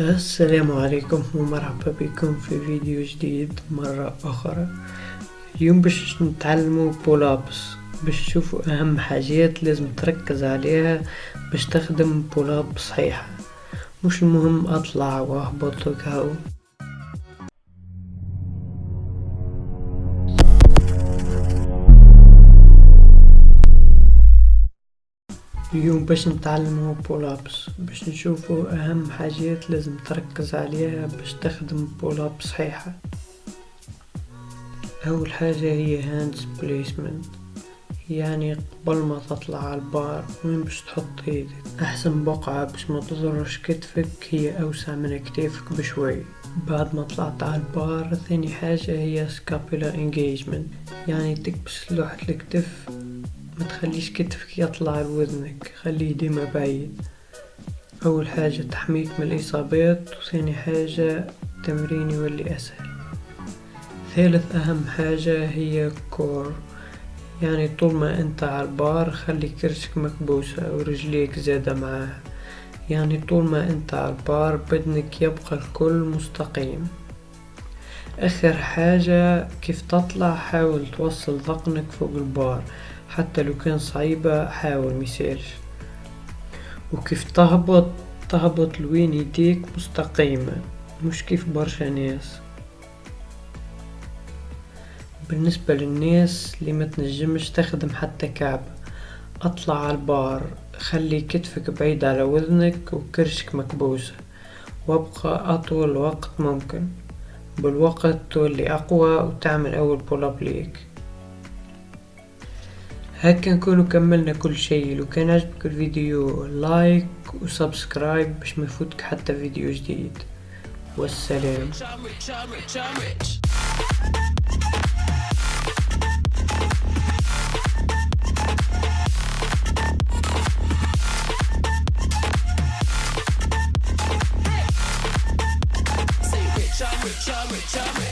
السلام عليكم ومرحبا بكم في فيديو جديد مرة أخرى. اليوم باش نتعلموا بولابس باش تشوفوا أهم حاجات لازم تركز عليها باش تخدم بولاب صحيحة. مش المهم أطلع وأهبط وكهو. اليوم باش نتعلمو pull-ups باش نشوفو أهم حاجات لازم تركز عليها باش تخدم pull-up صحيحة. أول حاجة هي hands placement يعني قبل ما تطلع على البار وين باش تحط إيدك أحسن بقعة باش ما تضرش كتفك هي أوسع من كتافك بشوي. بعد ما طلعت على البار ثاني حاجة هي scapula engagement يعني تكبس لوحة الكتف ما تخليش كتفك يطلع لوزنك خليه ديما بعيد. أول حاجة تحميك من الإصابات وثاني حاجة التمرين يولي أسهل. ثالث أهم حاجة هي كور يعني طول ما أنت على البار خلي كرشك مكبوسة ورجليك زادة معاها. يعني طول ما أنت على البار بدنك يبقى الكل مستقيم. آخر حاجة كيف تطلع حاول توصل ذقنك فوق البار. حتى لو كان صعيبة حاول ميسالش وكيف تهبط تهبط لوين يديك؟ مستقيمة. مش كيف برشا ناس. بالنسبة للناس اللي ما تنجمش تخدم حتى كعب أطلع على البار. خلي كتفك بعيد على وزنك وكرشك مكبوسة. وابقى أطول وقت ممكن. بالوقت تولي أقوى وتعمل أول pull-up ليك. هكا نكونو كملنا كل شيء. لو كان عجبك الفيديو like و subscribe باش ما يفوتك حتى فيديو جديد. والسلام. I'm rich, I'm.